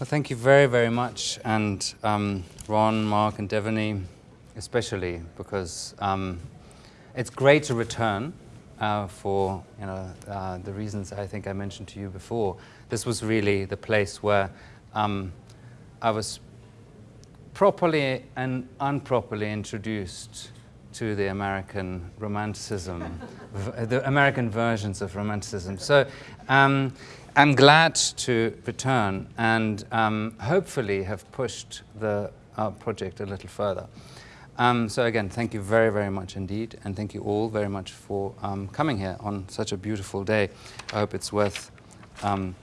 Well, thank you very, very much. And um, Ron, Mark, and Devaney, especially, because um, it's great to return uh, for you know, uh, the reasons I think I mentioned to you before. This was really the place where um, I was properly and unproperly introduced to the American romanticism, the American versions of romanticism. So I'm glad to return and um, hopefully have pushed the uh, project a little further. Um, so again, thank you very, very much indeed, and thank you all very much for um, coming here on such a beautiful day. I hope it's worth. Um,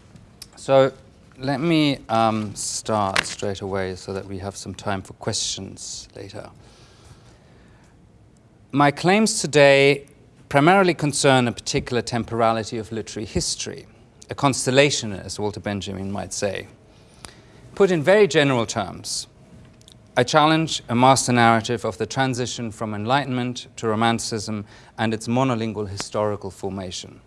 so let me um, start straight away so that we have some time for questions later. My claims today primarily concern a particular temporality of literary history, a constellation, as Walter Benjamin might say. Put in very general terms, I challenge a master narrative of the transition from Enlightenment to Romanticism and its monolingual historical formation.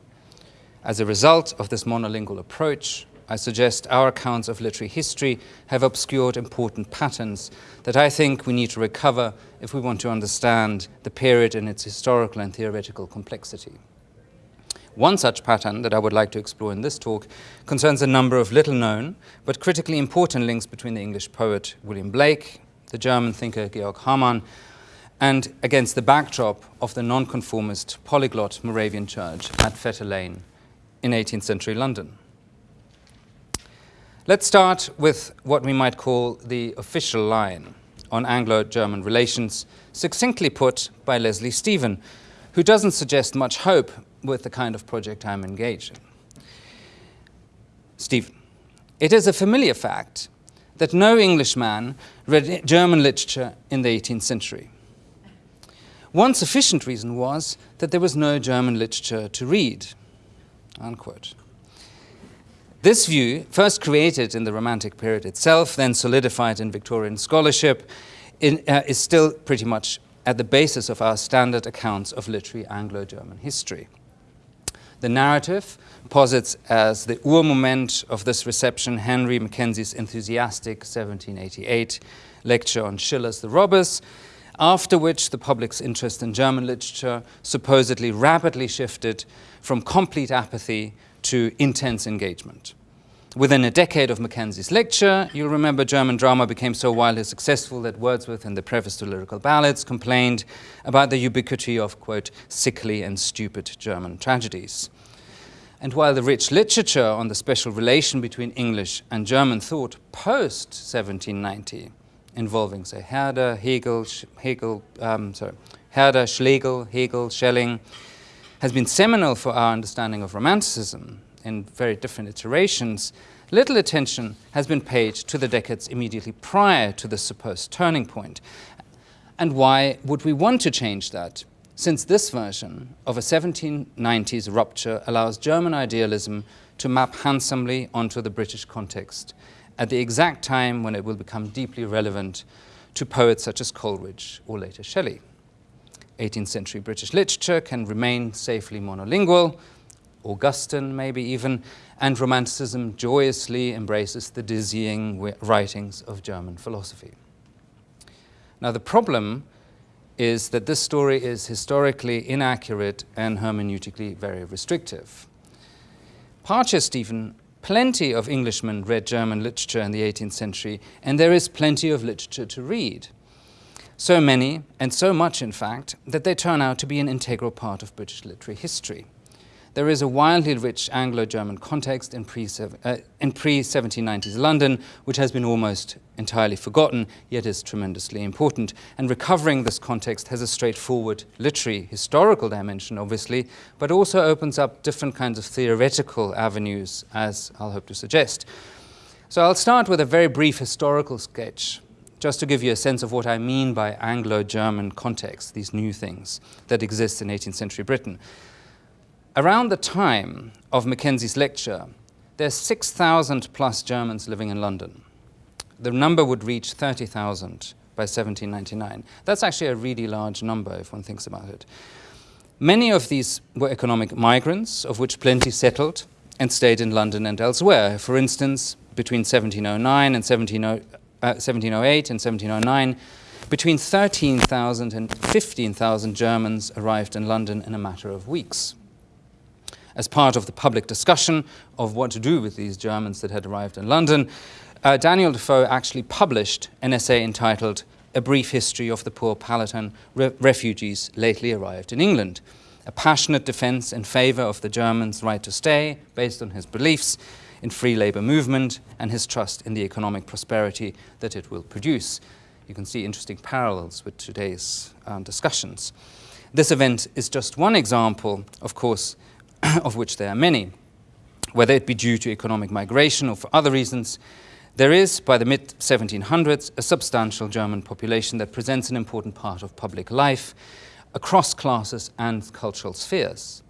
As a result of this monolingual approach, I suggest our accounts of literary history have obscured important patterns that I think we need to recover if we want to understand the period in its historical and theoretical complexity. One such pattern that I would like to explore in this talk concerns a number of little known but critically important links between the English poet William Blake, the German thinker Georg Hamann, and against the backdrop of the nonconformist polyglot Moravian church at Fetter Lane in 18th century London. Let's start with what we might call the official line on Anglo-German relations, succinctly put by Leslie Stephen, who doesn't suggest much hope with the kind of project I'm engaged in. Stephen, it is a familiar fact that no Englishman read German literature in the 18th century. One sufficient reason was that there was no German literature to read, unquote. This view, first created in the Romantic period itself, then solidified in Victorian scholarship, in, uh, is still pretty much at the basis of our standard accounts of literary Anglo-German history. The narrative posits as the ur-moment of this reception Henry Mackenzie's enthusiastic 1788 lecture on Schiller's The Robbers, after which the public's interest in German literature supposedly rapidly shifted from complete apathy to intense engagement. Within a decade of Mackenzie's lecture, you'll remember German drama became so wildly successful that Wordsworth in the preface to Lyrical Ballads complained about the ubiquity of, quote, sickly and stupid German tragedies. And while the rich literature on the special relation between English and German thought post-1790, involving, say, Herder, Hegel, Hegel um, sorry, Herder, Schlegel, Hegel, Schelling, has been seminal for our understanding of Romanticism in very different iterations, little attention has been paid to the decades immediately prior to the supposed turning point. And why would we want to change that? Since this version of a 1790s rupture allows German idealism to map handsomely onto the British context at the exact time when it will become deeply relevant to poets such as Coleridge or later Shelley. 18th century British literature can remain safely monolingual, Augustan maybe even, and Romanticism joyously embraces the dizzying writings of German philosophy. Now the problem is that this story is historically inaccurate and hermeneutically very restrictive. Pace Stephen, plenty of Englishmen read German literature in the 18th century, and there is plenty of literature to read. So many, and so much in fact, that they turn out to be an integral part of British literary history. There is a wildly rich Anglo-German context in pre-1790s uh, London, which has been almost entirely forgotten, yet is tremendously important. And recovering this context has a straightforward literary, historical dimension, obviously, but also opens up different kinds of theoretical avenues, as I'll hope to suggest. So I'll start with a very brief historical sketch, just to give you a sense of what I mean by Anglo-German context, these new things that exist in 18th century Britain. Around the time of Mackenzie's lecture, there there's 6,000 plus Germans living in London. The number would reach 30,000 by 1799. That's actually a really large number if one thinks about it. Many of these were economic migrants, of which plenty settled and stayed in London and elsewhere. For instance, between 1709 and 1708 uh, and 1709, between 13,000 and 15,000 Germans arrived in London in a matter of weeks. As part of the public discussion of what to do with these Germans that had arrived in London, uh, Daniel Defoe actually published an essay entitled A Brief History of the Poor Palatine Re Refugees Lately Arrived in England, a passionate defense in favor of the Germans' right to stay based on his beliefs in free labor movement and his trust in the economic prosperity that it will produce. You can see interesting parallels with today's um, discussions. This event is just one example, of course, of which there are many. Whether it be due to economic migration or for other reasons, there is, by the mid 1700s, a substantial German population that presents an important part of public life across classes and cultural spheres.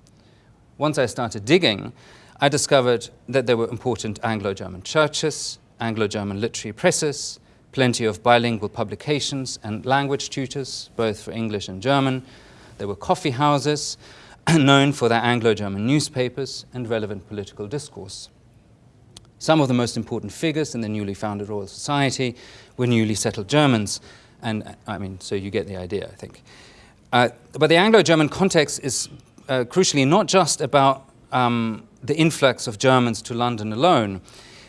Once I started digging, I discovered that there were important Anglo German churches, Anglo German literary presses, plenty of bilingual publications and language tutors, both for English and German. There were coffee houses, known for their Anglo-German newspapers and relevant political discourse. Some of the most important figures in the newly founded Royal Society were newly settled Germans, and I mean, so you get the idea, I think. Uh, but the Anglo-German context is uh, crucially not just about um, the influx of Germans to London alone.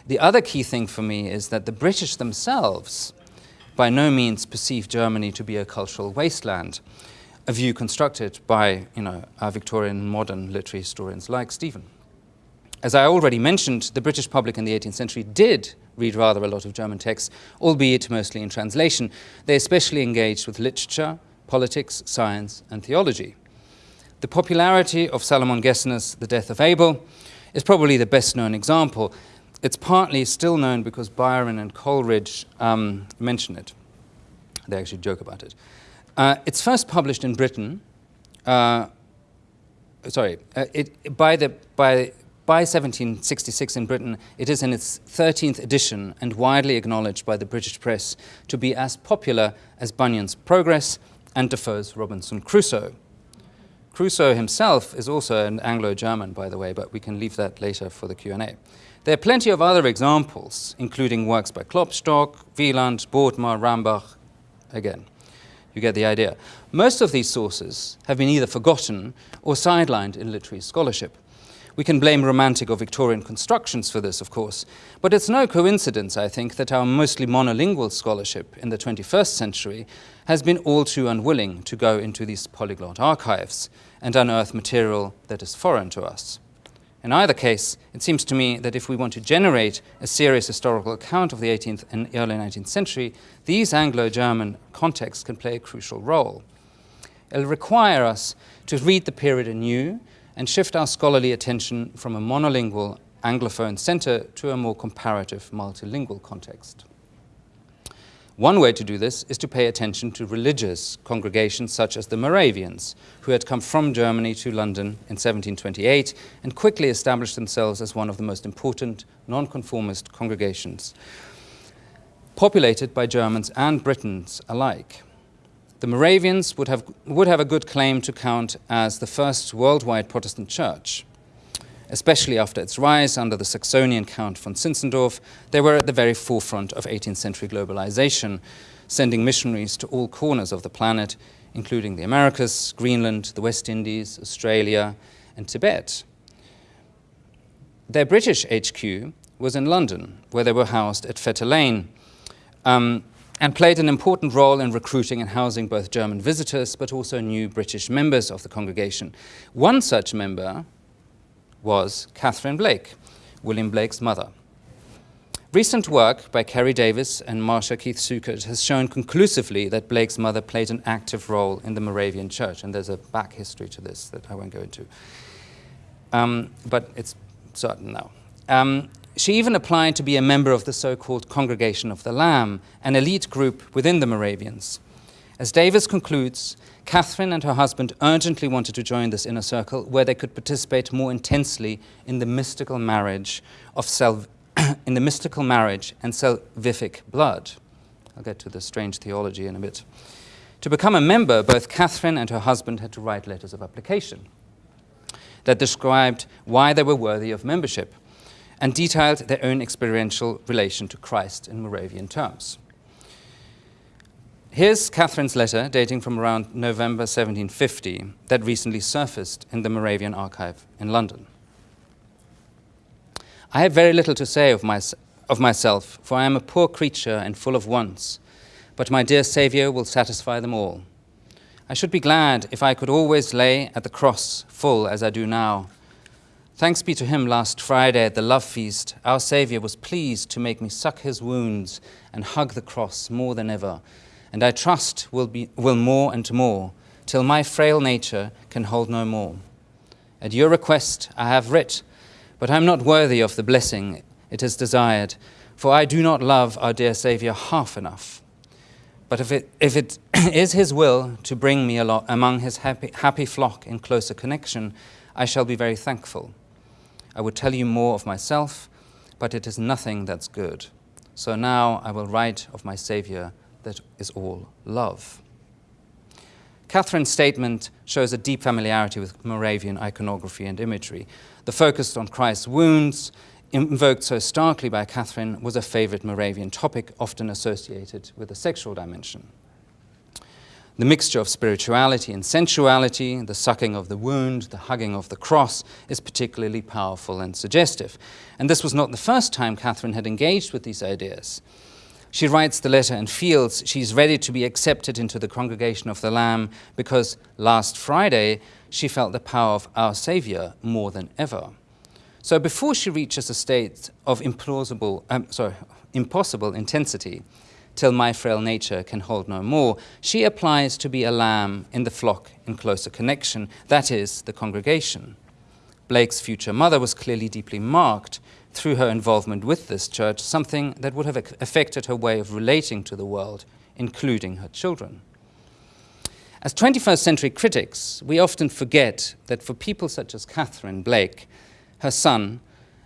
The other key thing for me is that the British themselves by no means perceive Germany to be a cultural wasteland a view constructed by you know, Victorian modern literary historians like Stephen. As I already mentioned, the British public in the 18th century did read rather a lot of German texts, albeit mostly in translation. They especially engaged with literature, politics, science, and theology. The popularity of Salomon Gessner's The Death of Abel is probably the best known example. It's partly still known because Byron and Coleridge um, mention it. They actually joke about it. Uh, it's first published in Britain, uh, sorry, uh, it, by, the, by, by 1766 in Britain, it is in its 13th edition and widely acknowledged by the British press to be as popular as Bunyan's Progress and Defoe's Robinson Crusoe. Crusoe himself is also an Anglo-German, by the way, but we can leave that later for the Q&A. There are plenty of other examples, including works by Klopstock, Wieland, Bodmer, Rambach, again. You get the idea. Most of these sources have been either forgotten or sidelined in literary scholarship. We can blame Romantic or Victorian constructions for this, of course, but it's no coincidence, I think, that our mostly monolingual scholarship in the 21st century has been all too unwilling to go into these polyglot archives and unearth material that is foreign to us. In either case, it seems to me that if we want to generate a serious historical account of the 18th and early 19th century, these Anglo-German contexts can play a crucial role. It'll require us to read the period anew and shift our scholarly attention from a monolingual Anglophone center to a more comparative multilingual context. One way to do this is to pay attention to religious congregations such as the Moravians, who had come from Germany to London in 1728 and quickly established themselves as one of the most important nonconformist congregations, populated by Germans and Britons alike. The Moravians would have, would have a good claim to count as the first worldwide Protestant church especially after its rise under the Saxonian Count von Zinzendorf, they were at the very forefront of 18th century globalization, sending missionaries to all corners of the planet, including the Americas, Greenland, the West Indies, Australia, and Tibet. Their British HQ was in London, where they were housed at Fetter Lane, um, and played an important role in recruiting and housing both German visitors, but also new British members of the congregation. One such member was Catherine Blake, William Blake's mother. Recent work by Keri Davies and Marsha Keith Schuchard has shown conclusively that Blake's mother played an active role in the Moravian church, and there's a back history to this that I won't go into. Um, but it's certain now. Um, she even applied to be a member of the so-called Congregation of the Lamb, an elite group within the Moravians. As Davies concludes, Catherine and her husband urgently wanted to join this inner circle where they could participate more intensely in the mystical marriage of self, in the mystical marriage and salvific blood. I'll get to the strange theology in a bit. To become a member, both Catherine and her husband had to write letters of application that described why they were worthy of membership. and detailed their own experiential relation to Christ in Moravian terms. Here's Catherine's letter dating from around November 1750 that recently surfaced in the Moravian archive in London. I have very little to say of, my, of myself, for I am a poor creature and full of wants, but my dear Saviour will satisfy them all. I should be glad if I could always lay at the cross full as I do now. Thanks be to him last Friday at the love feast, our Saviour was pleased to make me suck his wounds and hug the cross more than ever, and I trust will, be, will more and more, till my frail nature can hold no more. At your request I have writ, but I am not worthy of the blessing it is desired, for I do not love our dear Saviour half enough. But if it, if it is his will to bring me among his happy, happy flock in closer connection, I shall be very thankful. I would tell you more of myself, but it is nothing that's good. So now I will write of my Saviour that is all love. Catherine's statement shows a deep familiarity with Moravian iconography and imagery. The focus on Christ's wounds, invoked so starkly by Catherine, was a favorite Moravian topic, often associated with a sexual dimension. The mixture of spirituality and sensuality, the sucking of the wound, the hugging of the cross, is particularly powerful and suggestive. And this was not the first time Catherine had engaged with these ideas. She writes the letter and feels she's ready to be accepted into the congregation of the Lamb because last Friday she felt the power of our Saviour more than ever. So before she reaches a state of implausible, um, sorry, impossible intensity, till my frail nature can hold no more, she applies to be a lamb in the flock in closer connection, that is, the congregation. Blake's future mother was clearly deeply marked through her involvement with this church, something that would have affected her way of relating to the world, including her children. As 21st century critics, we often forget that for people such as Catherine Blake, her son,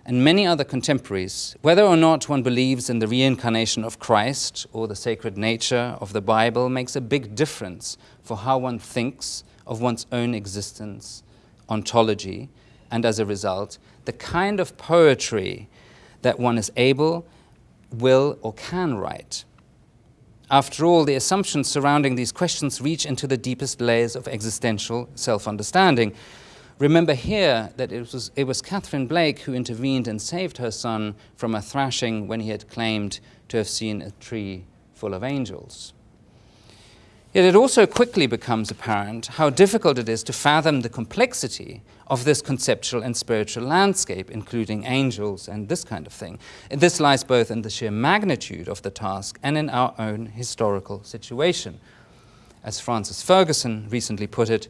and many other contemporaries, whether or not one believes in the reincarnation of Christ or the sacred nature of the Bible, makes a big difference for how one thinks of one's own existence, ontology, and as a result, the kind of poetry that one is able, will, or can write. After all, the assumptions surrounding these questions reach into the deepest layers of existential self-understanding. Remember here that it was, it was Catherine Blake who intervened and saved her son from a thrashing when he had claimed to have seen a tree full of angels. Yet it also quickly becomes apparent how difficult it is to fathom the complexity of this conceptual and spiritual landscape, including angels and this kind of thing. And this lies both in the sheer magnitude of the task and in our own historical situation. As Frances Ferguson recently put it,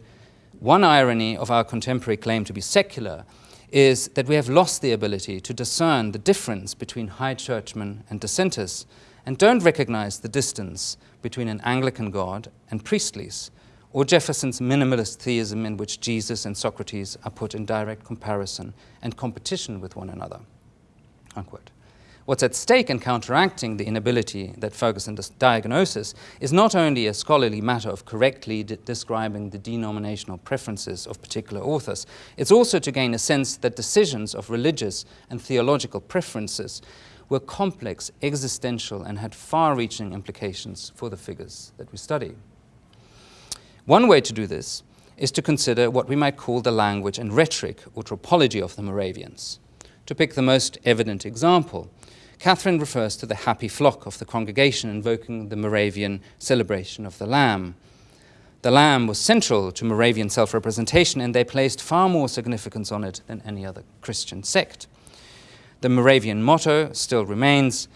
one irony of our contemporary claim to be secular is that we have lost the ability to discern the difference between high churchmen and dissenters and don't recognize the distance between an Anglican God and Priestley's, or Jefferson's minimalist theism in which Jesus and Socrates are put in direct comparison and competition with one another. Unquote. What's at stake in counteracting the inability that Ferguson's diagnosis is not only a scholarly matter of correctly de describing the denominational preferences of particular authors, it's also to gain a sense that decisions of religious and theological preferences were complex, existential, and had far-reaching implications for the figures that we study. One way to do this is to consider what we might call the language and rhetoric or tropology of the Moravians. To pick the most evident example, Catherine refers to the happy flock of the congregation invoking the Moravian celebration of the Lamb. The Lamb was central to Moravian self-representation and they placed far more significance on it than any other Christian sect. The Moravian motto still remains,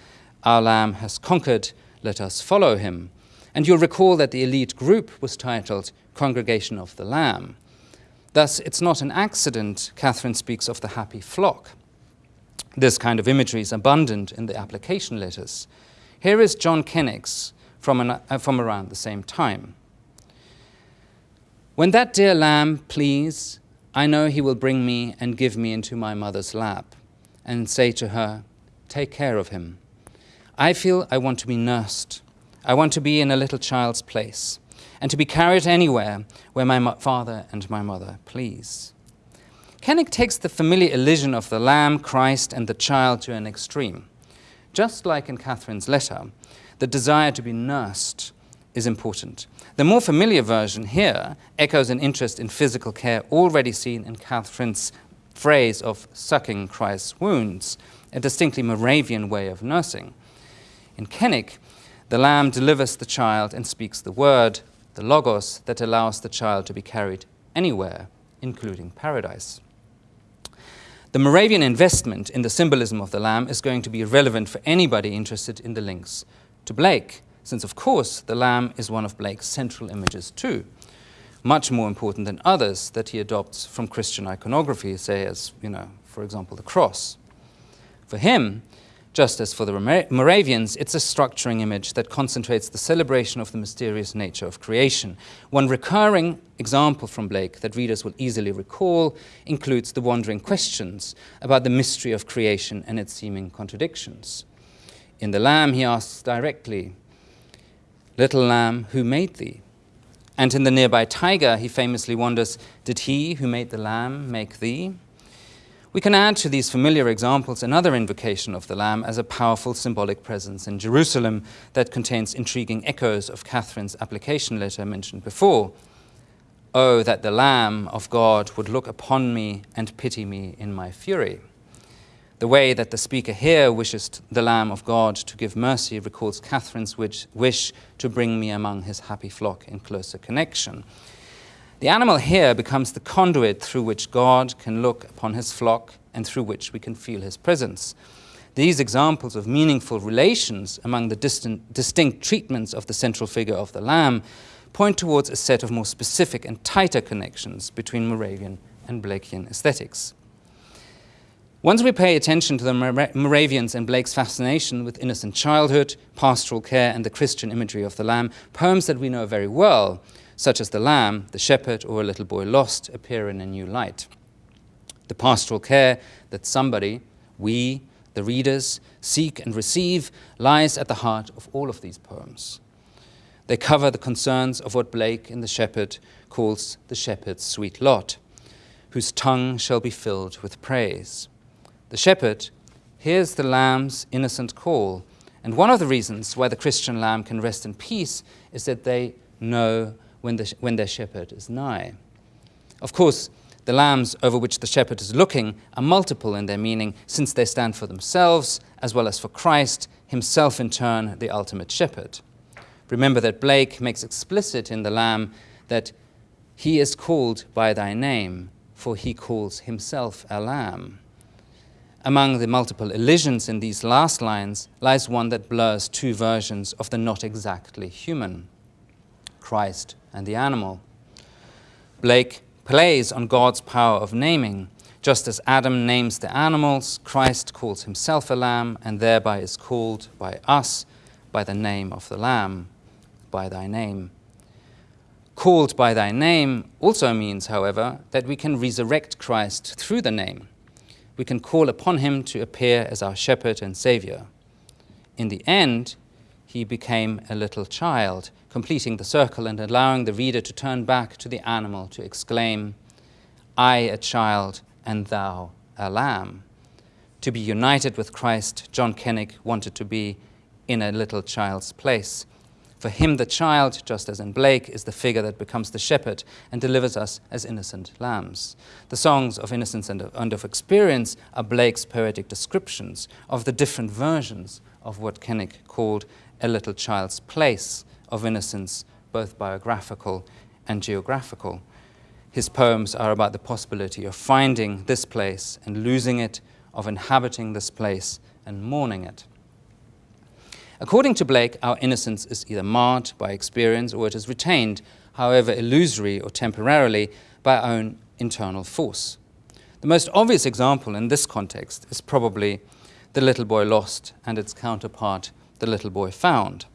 Our Lamb has conquered, let us follow him. And you'll recall that the elite group was titled Congregation of the Lamb. Thus, it's not an accident Catherine speaks of the happy flock. This kind of imagery is abundant in the application letters. Here is John Cennick's from, an, uh, from around the same time. When that dear lamb please, I know he will bring me and give me into my mother's lap and say to her, Take care of him. I feel I want to be nursed. I want to be in a little child's place and to be carried anywhere where my father and my mother please. Cennick takes the familiar elision of the Lamb, Christ, and the child to an extreme. Just like in Catherine's letter, the desire to be nursed is important. The more familiar version here echoes an interest in physical care already seen in Catherine's phrase of sucking Christ's wounds, a distinctly Moravian way of nursing. In Cennick, the lamb delivers the child and speaks the word, the logos, that allows the child to be carried anywhere, including paradise. The Moravian investment in the symbolism of the lamb is going to be relevant for anybody interested in the links to Blake, since, of course, the lamb is one of Blake's central images too, much more important than others that he adopts from Christian iconography, say, as, you know, for example, the cross. For him, just as for the Moravians, it's a structuring image that concentrates the celebration of the mysterious nature of creation. One recurring example from Blake that readers will easily recall includes the wandering questions about the mystery of creation and its seeming contradictions. In The Lamb, he asks directly, Little lamb, who made thee? And in the nearby tiger, he famously wonders, Did he who made the lamb make thee? We can add to these familiar examples another invocation of the Lamb as a powerful symbolic presence in Jerusalem that contains intriguing echoes of Catherine's application letter mentioned before. Oh, that the Lamb of God would look upon me and pity me in my fury. The way that the speaker here wishes the Lamb of God to give mercy recalls Catherine's wish to bring me among his happy flock in closer connection. The animal here becomes the conduit through which God can look upon his flock and through which we can feel his presence. These examples of meaningful relations among the distant, distinct treatments of the central figure of the Lamb point towards a set of more specific and tighter connections between Moravian and Blakean aesthetics. Once we pay attention to the Moravians and Blake's fascination with innocent childhood, pastoral care, and the Christian imagery of the Lamb, poems that we know very well such as the lamb, the shepherd, or a little boy lost, appear in a new light. The pastoral care that somebody, we, the readers, seek and receive lies at the heart of all of these poems. They cover the concerns of what Blake in The Shepherd calls the shepherd's sweet lot, whose tongue shall be filled with praise. The shepherd hears the lamb's innocent call, and one of the reasons why the Christian lamb can rest in peace is that they know when, the, when their shepherd is nigh. Of course, the lambs over which the shepherd is looking are multiple in their meaning, since they stand for themselves as well as for Christ, himself in turn the ultimate shepherd. Remember that Blake makes explicit in the lamb that he is called by thy name, for he calls himself a lamb. Among the multiple elisions in these last lines lies one that blurs two versions of the not exactly human. Christ and the animal. Blake plays on God's power of naming. Just as Adam names the animals, Christ calls himself a lamb and thereby is called by us by the name of the lamb, by thy name. Called by thy name also means, however, that we can resurrect Christ through the name. We can call upon him to appear as our shepherd and savior. In the end, he became a little child completing the circle and allowing the reader to turn back to the animal to exclaim, I a child and thou a lamb. To be united with Christ, John Cennick wanted to be in a little child's place. For him, the child, just as in Blake, is the figure that becomes the shepherd and delivers us as innocent lambs. The songs of innocence and of, and of experience are Blake's poetic descriptions of the different versions of what Cennick called a little child's place, of innocence, both biographical and geographical. His poems are about the possibility of finding this place and losing it, of inhabiting this place and mourning it. According to Blake, our innocence is either marred by experience or it is retained, however illusory or temporarily, by our own internal force. The most obvious example in this context is probably The Little Boy Lost and its counterpart, The Little Boy Found.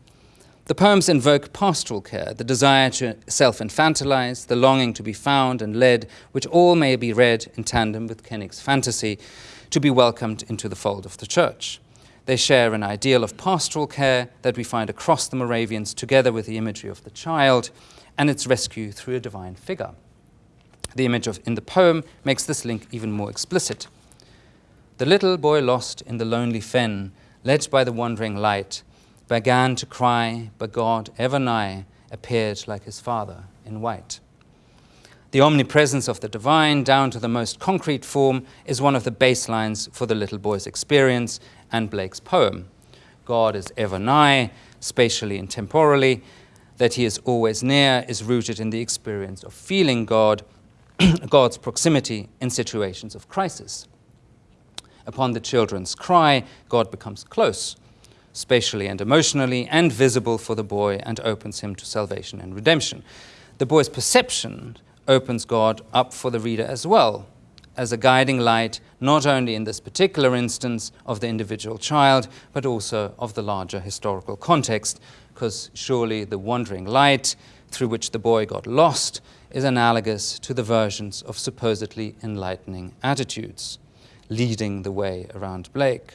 The poems invoke pastoral care, the desire to self-infantilize, the longing to be found and led, which all may be read in tandem with Cennick's fantasy to be welcomed into the fold of the church. They share an ideal of pastoral care that we find across the Moravians, together with the imagery of the child and its rescue through a divine figure. The image of, in the poem makes this link even more explicit. The little boy lost in the lonely fen, led by the wandering light, began to cry, but God, ever nigh, appeared like his father in white. The omnipresence of the divine, down to the most concrete form, is one of the baselines for the little boy's experience and Blake's poem. God is ever nigh, spatially and temporally. That he is always near is rooted in the experience of feeling God, God's proximity in situations of crisis. Upon the children's cry, God becomes close, spatially and emotionally, and visible for the boy and opens him to salvation and redemption. The boy's perception opens God up for the reader as well, as a guiding light, not only in this particular instance of the individual child, but also of the larger historical context, because surely the wandering light through which the boy got lost is analogous to the versions of supposedly enlightening attitudes, leading the way around Blake.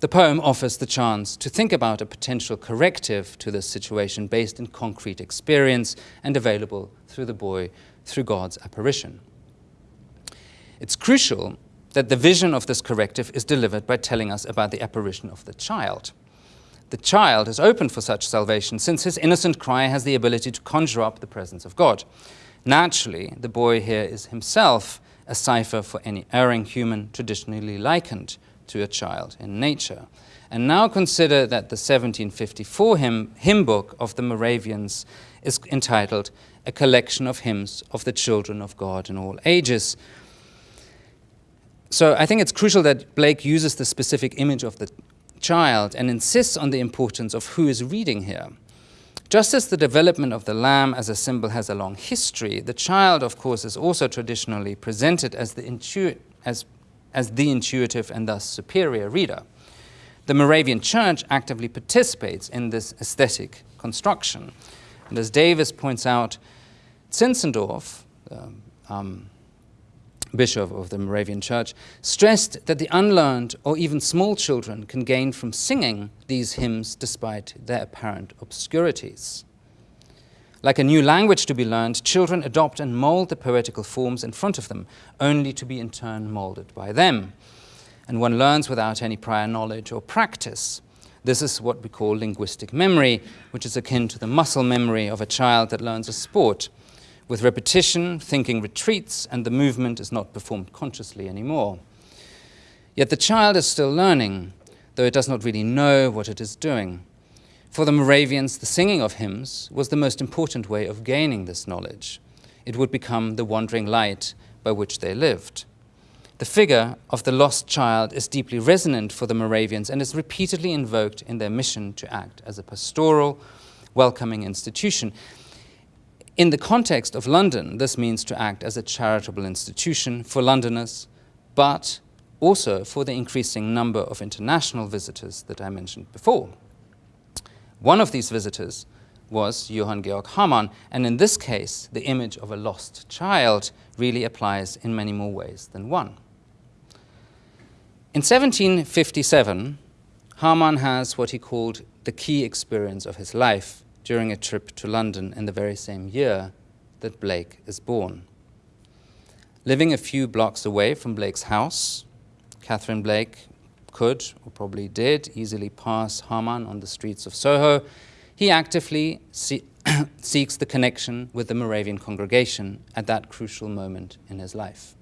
The poem offers the chance to think about a potential corrective to this situation based in concrete experience and available through the boy through God's apparition. It's crucial that the vision of this corrective is delivered by telling us about the apparition of the child. The child is open for such salvation since his innocent cry has the ability to conjure up the presence of God. Naturally, the boy here is himself a cipher for any erring human traditionally likened to a child in nature. And now consider that the 1754 hymn, hymn book of the Moravians is entitled A Collection of Hymns of the Children of God in All Ages. So I think it's crucial that Blake uses the specific image of the child and insists on the importance of who is reading here. Just as the development of the lamb as a symbol has a long history, the child, of course, is also traditionally presented as the, as as the intuitive and thus superior reader. The Moravian Church actively participates in this aesthetic construction. And as Davies points out, Zinzendorf, um, um, bishop of the Moravian Church, stressed that the unlearned or even small children can gain from singing these hymns despite their apparent obscurities. Like a new language to be learned, children adopt and mold the poetical forms in front of them, only to be in turn molded by them. And one learns without any prior knowledge or practice. This is what we call linguistic memory, which is akin to the muscle memory of a child that learns a sport. With repetition, thinking retreats and the movement is not performed consciously anymore. Yet the child is still learning, though it does not really know what it is doing. For the Moravians, the singing of hymns was the most important way of gaining this knowledge. It would become the wandering light by which they lived. The figure of the lost child is deeply resonant for the Moravians and is repeatedly invoked in their mission to act as a pastoral, welcoming institution. In the context of London, this means to act as a charitable institution for Londoners, but also for the increasing number of international visitors that I mentioned before. One of these visitors was Johann Georg Hamann, and in this case, the image of a lost child really applies in many more ways than one. In 1757, Hamann has what he called the key experience of his life during a trip to London in the very same year that Blake is born. Living a few blocks away from Blake's house, Catherine Blake could, or probably did, easily pass Hamann on the streets of Soho, he actively see seeks the connection with the Moravian congregation at that crucial moment in his life.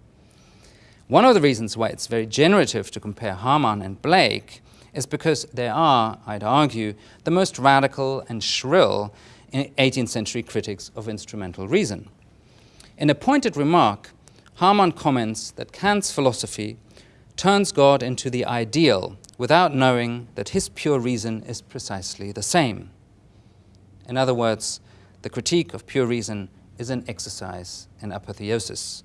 One of the reasons why it's very generative to compare Hamann and Blake is because they are, I'd argue, the most radical and shrill 18th century critics of instrumental reason. In a pointed remark, Hamann comments that Kant's philosophy turns God into the ideal without knowing that his pure reason is precisely the same. In other words, the critique of pure reason is an exercise in apotheosis.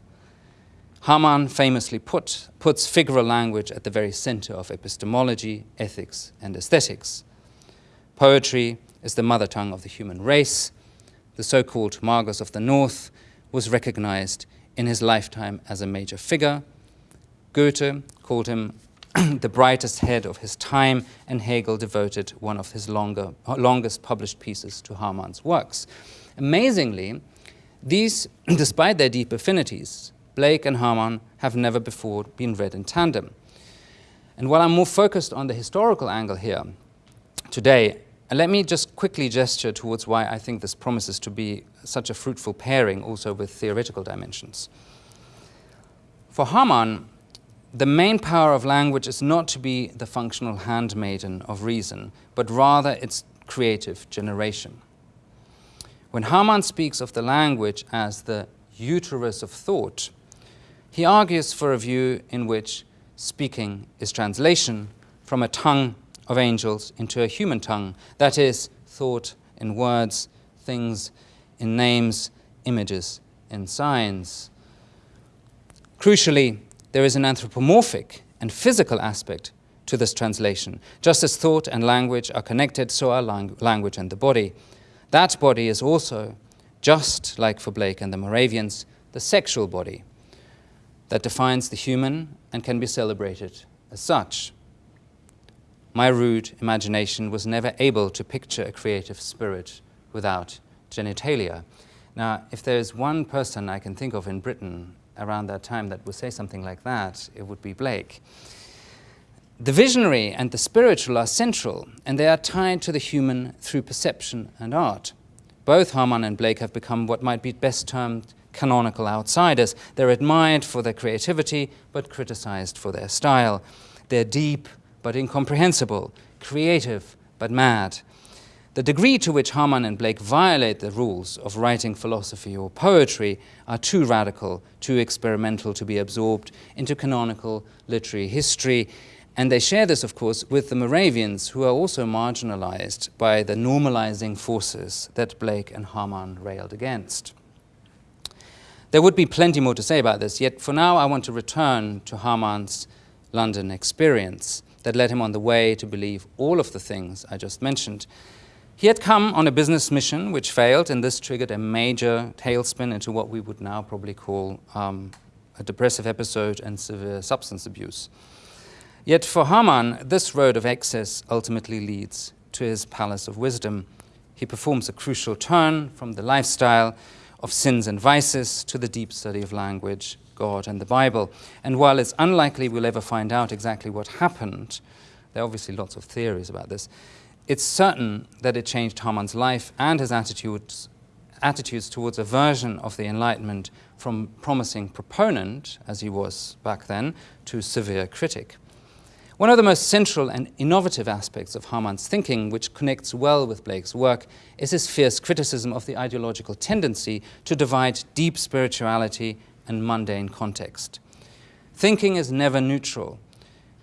Hamann famously put, puts figural language at the very center of epistemology, ethics, and aesthetics. Poetry is the mother tongue of the human race. The so-called Magus of the North was recognized in his lifetime as a major figure. Goethe called him the brightest head of his time, and Hegel devoted one of his longer, longest published pieces to Hamann's works. Amazingly, These, despite their deep affinities, Blake and Hamann have never before been read in tandem. And while I'm more focused on the historical angle here today, let me just quickly gesture towards why I think this promises to be such a fruitful pairing also with theoretical dimensions. For Hamann, the main power of language is not to be the functional handmaiden of reason, but rather its creative generation. When Hamann speaks of the language as the uterus of thought, he argues for a view in which speaking is translation from a tongue of angels into a human tongue, that is, thought in words, things in names, images in signs. Crucially, there is an anthropomorphic and physical aspect to this translation. Just as thought and language are connected, so are lang language and the body. That body is also, just like for Blake and the Moravians, the sexual body that defines the human and can be celebrated as such. My rude imagination was never able to picture a creative spirit without genitalia. Now, if there's one person I can think of in Britain around that time that would say something like that, it would be Blake. The visionary and the spiritual are central, and they are tied to the human through perception and art. Both Hamann and Blake have become what might be best termed canonical outsiders. They're admired for their creativity, but criticized for their style. They're deep, but incomprehensible, creative, but mad. The degree to which Hamann and Blake violate the rules of writing philosophy or poetry are too radical, too experimental to be absorbed into canonical literary history, and they share this, of course, with the Moravians, who are also marginalized by the normalizing forces that Blake and Hamann railed against. There would be plenty more to say about this, yet for now I want to return to Hamann's London experience that led him on the way to believe all of the things I just mentioned. He had come on a business mission which failed, and this triggered a major tailspin into what we would now probably call um, a depressive episode and severe substance abuse. Yet for Hamann, this road of excess ultimately leads to his palace of wisdom. He performs a crucial turn from the lifestyle of sins and vices to the deep study of language, God, and the Bible. And while it's unlikely we'll ever find out exactly what happened, there are obviously lots of theories about this, it's certain that it changed Hamann's life and his attitudes, attitudes towards a version of the Enlightenment from promising proponent, as he was back then, to severe critic. One of the most central and innovative aspects of Hamann's thinking, which connects well with Blake's work, is his fierce criticism of the ideological tendency to divide deep spirituality and mundane context. Thinking is never neutral,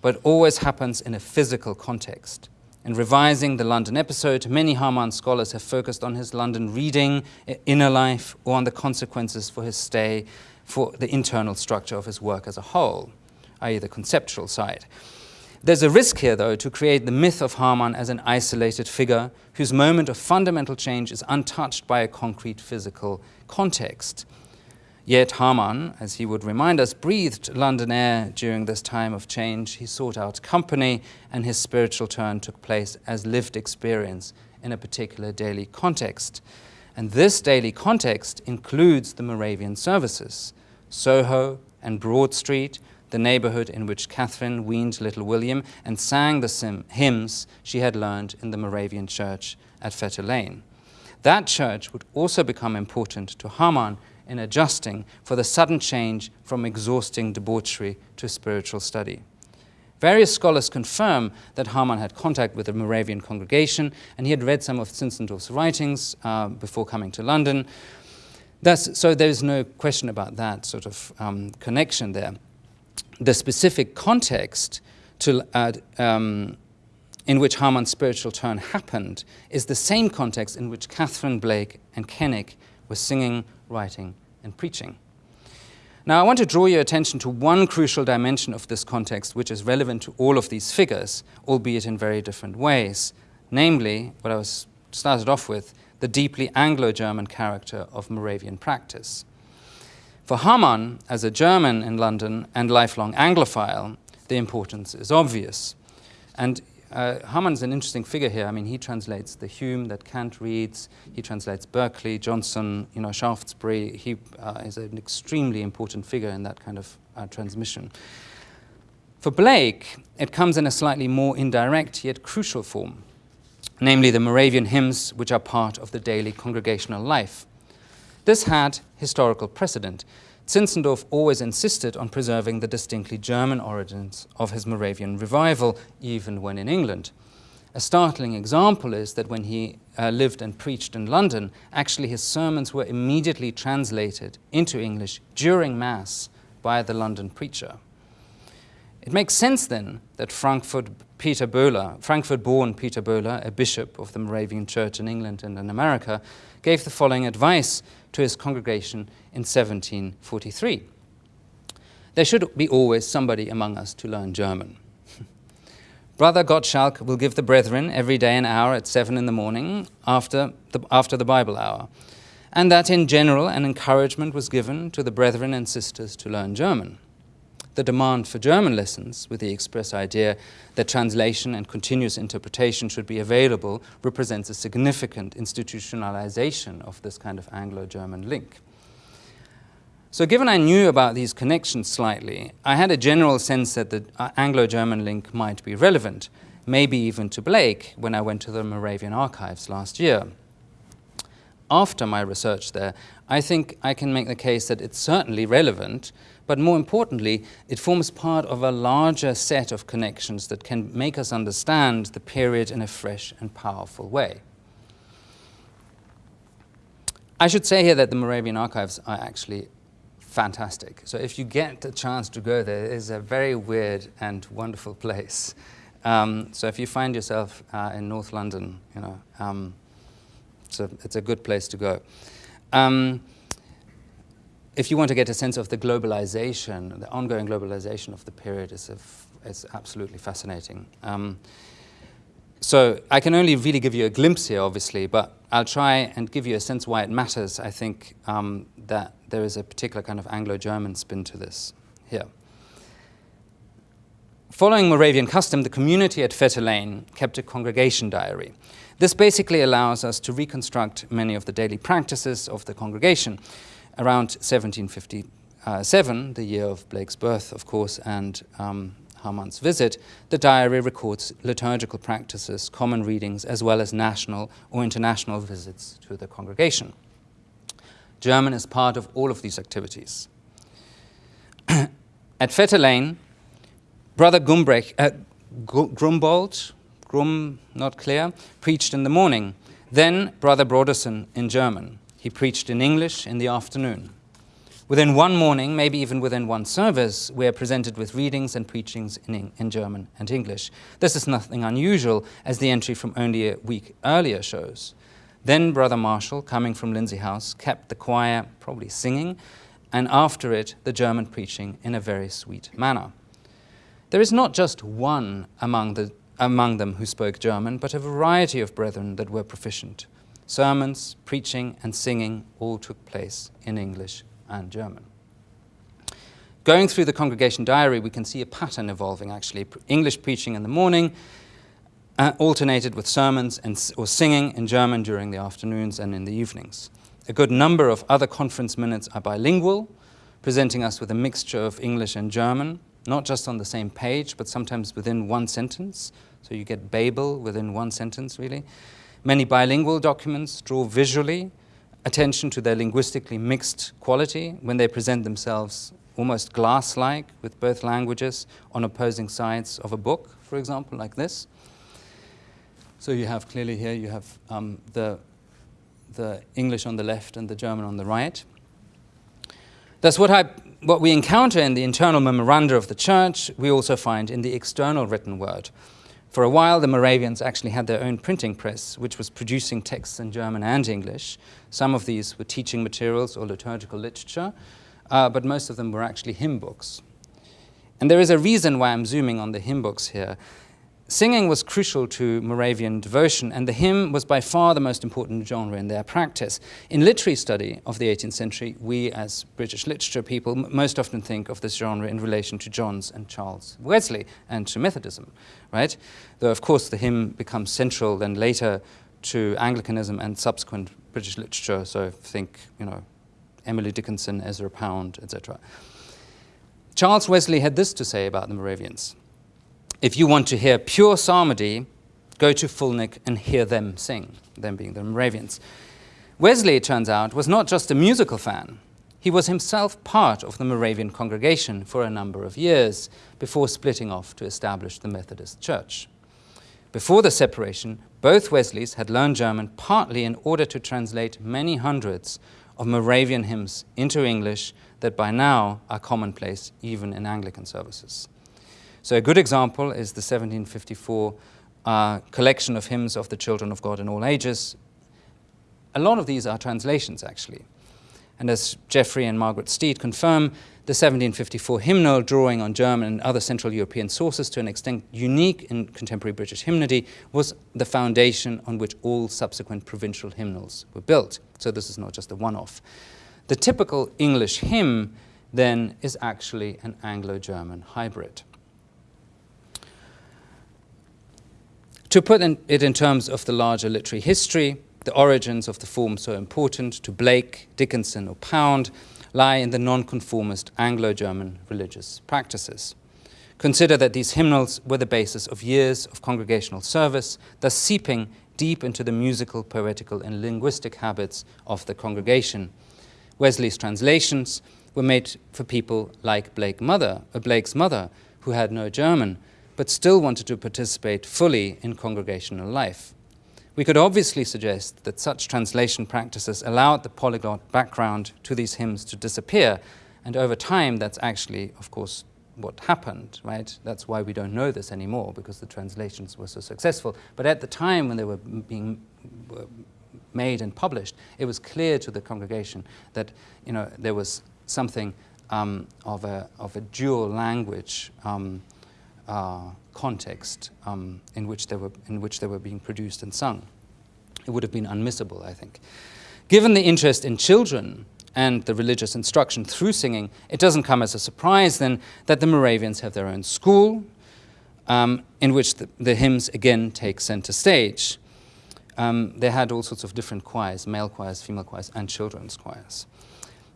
but always happens in a physical context. In revising the London episode, many Hamann scholars have focused on his London reading, inner life, or on the consequences for his stay for the internal structure of his work as a whole, i.e. the conceptual side. There's a risk here, though, to create the myth of Hamann as an isolated figure whose moment of fundamental change is untouched by a concrete physical context. Yet Hamann, as he would remind us, breathed London air during this time of change. He sought out company, and his spiritual turn took place as lived experience in a particular daily context. And this daily context includes the Moravian services, Soho and Broad Street, the neighborhood in which Catherine weaned little William and sang the hymns she had learned in the Moravian church at Fetter Lane. That church would also become important to Hamann in adjusting for the sudden change from exhausting debauchery to spiritual study. Various scholars confirm that Hamann had contact with the Moravian congregation and he had read some of Zinzendorf's writings uh, before coming to London. That's, so there's no question about that sort of um, connection there the specific context to, uh, um, in which Hamann's spiritual turn happened is the same context in which Catherine Blake and Cennick were singing, writing, and preaching. Now, I want to draw your attention to one crucial dimension of this context which is relevant to all of these figures, albeit in very different ways, namely, what I was started off with, the deeply Anglo-German character of Moravian practice. For Hamann, as a German in London and lifelong Anglophile, the importance is obvious. And uh, Hamann's an interesting figure here. I mean, he translates the Hume that Kant reads. He translates Berkeley, Johnson, you know, Shaftesbury. He uh, is an extremely important figure in that kind of uh, transmission. For Blake, it comes in a slightly more indirect yet crucial form, namely the Moravian hymns, which are part of the daily congregational life. This had historical precedent. Zinzendorf always insisted on preserving the distinctly German origins of his Moravian revival, even when in England. A startling example is that when he uh, lived and preached in London, actually his sermons were immediately translated into English during Mass by the London preacher. It makes sense then that Frankfurt Peter Böhler, Frankfurt-born Peter Böhler, a bishop of the Moravian Church in England and in America, gave the following advice to his congregation in 1743. There should be always somebody among us to learn German. Brother Gottschalk will give the brethren every day an hour at seven in the morning after the, after the Bible hour, and that in general an encouragement was given to the brethren and sisters to learn German. The demand for German lessons, with the express idea that translation and continuous interpretation should be available, represents a significant institutionalization of this kind of Anglo-German link. So given I knew about these connections slightly, I had a general sense that the uh, Anglo-German link might be relevant, maybe even to Blake when I went to the Moravian archives last year. After my research there, I think I can make the case that it's certainly relevant, but more importantly, it forms part of a larger set of connections that can make us understand the period in a fresh and powerful way. I should say here that the Moravian archives are actually fantastic. So if you get a chance to go there, it is a very weird and wonderful place. Um, so if you find yourself uh, in North London, you know, um, it's, a, it's a good place to go. Um, if you want to get a sense of the globalization, the ongoing globalization of the period is, is absolutely fascinating. Um, so I can only really give you a glimpse here, obviously, but I'll try and give you a sense why it matters. I think um, that there is a particular kind of Anglo-German spin to this here. Following Moravian custom, the community at Fetter Lane kept a congregation diary. This basically allows us to reconstruct many of the daily practices of the congregation. Around 1757, the year of Blake's birth, of course, and um, Hamann's visit, the diary records liturgical practices, common readings, as well as national or international visits to the congregation. German is part of all of these activities. At Fetter Lane, Brother Gumbrecht, uh, Grumbold, Grum, not clear, preached in the morning. Then Brother Broderson in German. He preached in English in the afternoon. Within one morning, maybe even within one service, we are presented with readings and preachings in, in German and English. This is nothing unusual, as the entry from only a week earlier shows. Then Brother Marshall, coming from Lindsey House, kept the choir probably singing, and after it, the German preaching in a very sweet manner. There is not just one among, the, among them who spoke German, but a variety of brethren that were proficient. Sermons, preaching, and singing all took place in English and German. Going through the congregation diary, we can see a pattern evolving actually. English preaching in the morning, uh, alternated with sermons and, or singing in German during the afternoons and in the evenings. A good number of other conference minutes are bilingual, presenting us with a mixture of English and German, not just on the same page, but sometimes within one sentence. So you get Babel within one sentence, really. Many bilingual documents draw visually attention to their linguistically mixed quality when they present themselves almost glass-like with both languages on opposing sides of a book, for example, like this. So you have clearly here, you have um, the, the English on the left and the German on the right. That's what, I, what we encounter in the internal memoranda of the church, we also find in the external written word. For a while, the Moravians actually had their own printing press, which was producing texts in German and English. Some of these were teaching materials or liturgical literature, uh, but most of them were actually hymn books. And there is a reason why I'm zooming on the hymn books here. Singing was crucial to Moravian devotion, and the hymn was by far the most important genre in their practice. In literary study of the 18th century, we as British literature people most often think of this genre in relation to John's and Charles Wesley and to Methodism, right? Though, of course, the hymn becomes central then later to Anglicanism and subsequent British literature, so think, you know, Emily Dickinson, Ezra Pound, etc. Charles Wesley had this to say about the Moravians. If you want to hear pure psalmody, go to Fulneck and hear them sing, them being the Moravians. Wesley, it turns out, was not just a musical fan. He was himself part of the Moravian congregation for a number of years before splitting off to establish the Methodist Church. Before the separation, both Wesleys had learned German partly in order to translate many hundreds of Moravian hymns into English that by now are commonplace even in Anglican services. So a good example is the 1754 uh, collection of hymns of the children of God in all ages. A lot of these are translations, actually. And as Jeffrey and Margaret Steed confirm, the 1754 hymnal, drawing on German and other Central European sources to an extent unique in contemporary British hymnody, was the foundation on which all subsequent provincial hymnals were built. So this is not just a one-off. The typical English hymn, then, is actually an Anglo-German hybrid. To put in, it in terms of the larger literary history, the origins of the form so important to Blake, Dickinson, or Pound lie in the nonconformist Anglo-German religious practices. Consider that these hymnals were the basis of years of congregational service, thus seeping deep into the musical, poetical, and linguistic habits of the congregation. Wesley's translations were made for people like Blake mother, uh, Blake's mother, who had no German, but still wanted to participate fully in congregational life. We could obviously suggest that such translation practices allowed the polyglot background to these hymns to disappear, and over time that's actually, of course, what happened, right? That's why we don't know this anymore, because the translations were so successful. But at the time when they were being made and published, it was clear to the congregation that, you know, there was something um, of, a, of a dual language um, uh, context um, in, which they were, in which they were being produced and sung. It would have been unmissable, I think. Given the interest in children and the religious instruction through singing, it doesn't come as a surprise then that the Moravians have their own school um, in which the, the, hymns again take center stage. Um, they had all sorts of different choirs, male choirs, female choirs, and children's choirs.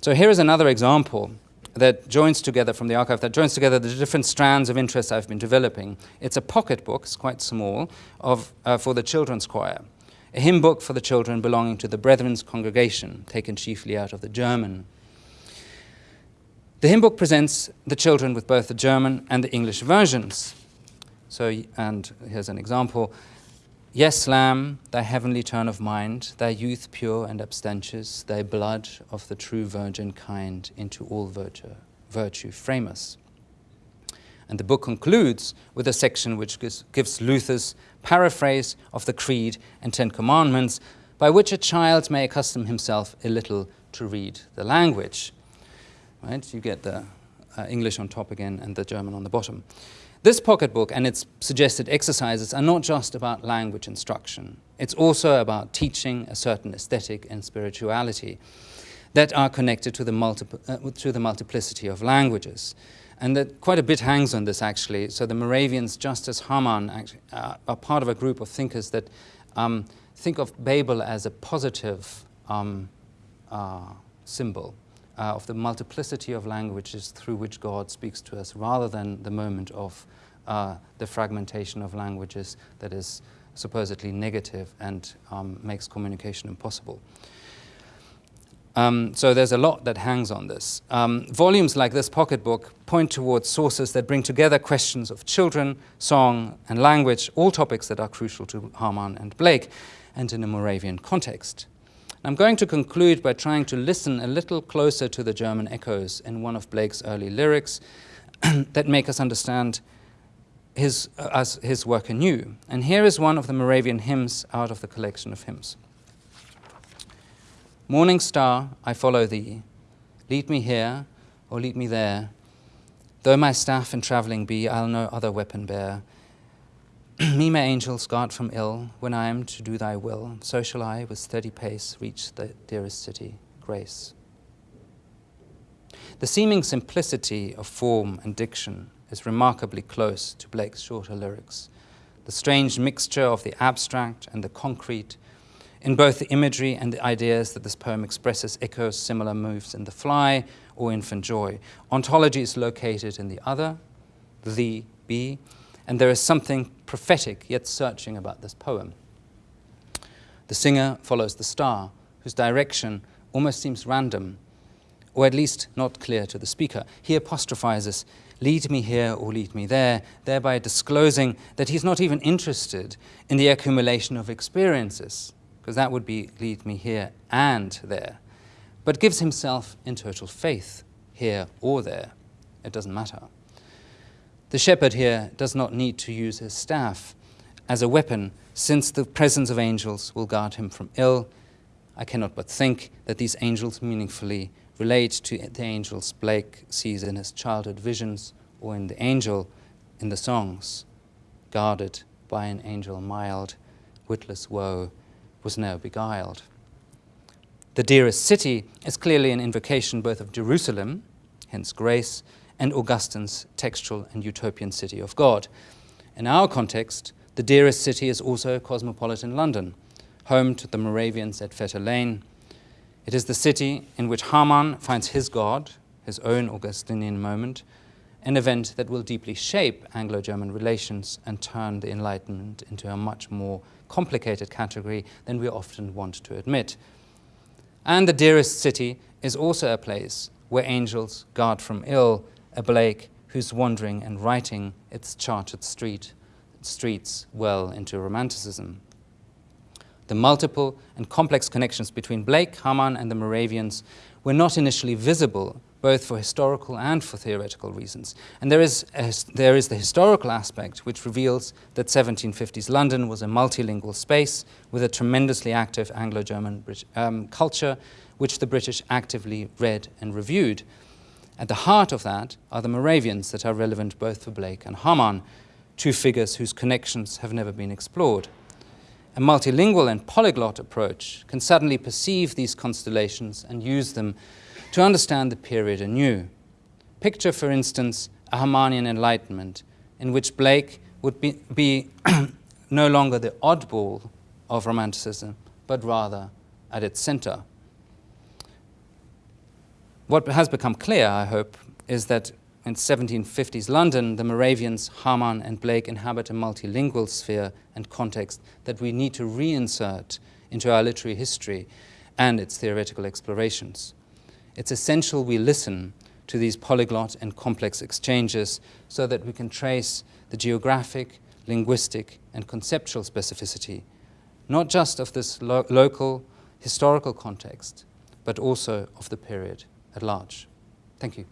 So here is another example that joins together from the archive, that joins together the different strands of interest I've been developing. It's a pocket book, it's quite small, of, uh, for the children's choir. A hymn book for the children belonging to the Brethren's congregation, taken chiefly out of the German. The hymn book presents the children with both the German and the English versions. So, and here's an example. Yes, Lamb, thy heavenly turn of mind, thy youth pure and abstentious, thy blood of the true virgin kind into all virtue, virtue frame us. And the book concludes with a section which gives, Luther's paraphrase of the Creed and Ten Commandments, by which a child may accustom himself a little to read the language. Right? You get the uh, English on top again and the German on the bottom. This pocketbook and its suggested exercises are not just about language instruction. It's also about teaching a certain aesthetic and spirituality that are connected to the, uh, to the multiplicity of languages. And that quite a bit hangs on this, actually. So the Moravians, just as Hamann, actually, uh, are part of a group of thinkers that um, think of Babel as a positive um, uh, symbol uh, of the multiplicity of languages through which God speaks to us rather than the moment of uh, the fragmentation of languages that is supposedly negative and um, makes communication impossible. Um, so there's a lot that hangs on this. Um, volumes like this pocketbook point towards sources that bring together questions of children, song, and language, all topics that are crucial to Hamann and Blake, and in a Moravian context. I'm going to conclude by trying to listen a little closer to the German echoes in one of Blake's early lyrics that make us understand his, uh, his work anew. And here is one of the Moravian hymns out of the collection of hymns. Morning star, I follow thee. Lead me here, or lead me there. Though my staff in travelling be, I'll no other weapon bear. Me my angels guard from ill, when I am to do thy will, so shall I with steady pace reach the dearest city, grace. The seeming simplicity of form and diction is remarkably close to Blake's shorter lyrics. The strange mixture of the abstract and the concrete in both the imagery and the ideas that this poem expresses echoes similar moves in The Fly or Infant Joy. Ontology is located in the other, the, be, and there is something prophetic yet searching about this poem. The singer follows the star, whose direction almost seems random, or at least not clear to the speaker. He apostrophizes, lead me here or lead me there, thereby disclosing that he's not even interested in the accumulation of experiences because that would be lead me here and there, but gives himself in total faith, here or there. It doesn't matter. The shepherd here does not need to use his staff as a weapon, since the presence of angels will guard him from ill. I cannot but think that these angels meaningfully relate to the angels Blake sees in his childhood visions or in the angel in the songs, guarded by an angel mild, witless woe, was now beguiled. The dearest city is clearly an invocation both of Jerusalem, hence grace, and Augustine's textual and utopian city of God. In our context, the dearest city is also cosmopolitan London, home to the Moravians at Fetter Lane. It is the city in which Hamann finds his God, his own Augustinian moment, an event that will deeply shape Anglo-German relations and turn the Enlightenment into a much more complicated category than we often want to admit. And the dearest city is also a place where angels guard from ill a Blake who's wandering and writing its charted street, streets well into Romanticism. The multiple and complex connections between Blake, Hamann, and the Moravians were not initially visible both for historical and for theoretical reasons. And there is, a, there is the historical aspect which reveals that 1750s London was a multilingual space with a tremendously active Anglo-German um, culture which the British actively read and reviewed. At the heart of that are the Moravians that are relevant both for Blake and Hamann, two figures whose connections have never been explored. A multilingual and polyglot approach can suddenly perceive these constellations and use them to understand the period anew. Picture, for instance, a Hamannian enlightenment in which Blake would be, be no longer the oddball of Romanticism, but rather at its center. What has become clear, I hope, is that in 1750s London, the Moravians, Hamann and Blake inhabit a multilingual sphere and context that we need to reinsert into our literary history and its theoretical explorations. It's essential we listen to these polyglot and complex exchanges so that we can trace the geographic, linguistic, and conceptual specificity, not just of this lo local historical context, but also of the period at large. Thank you.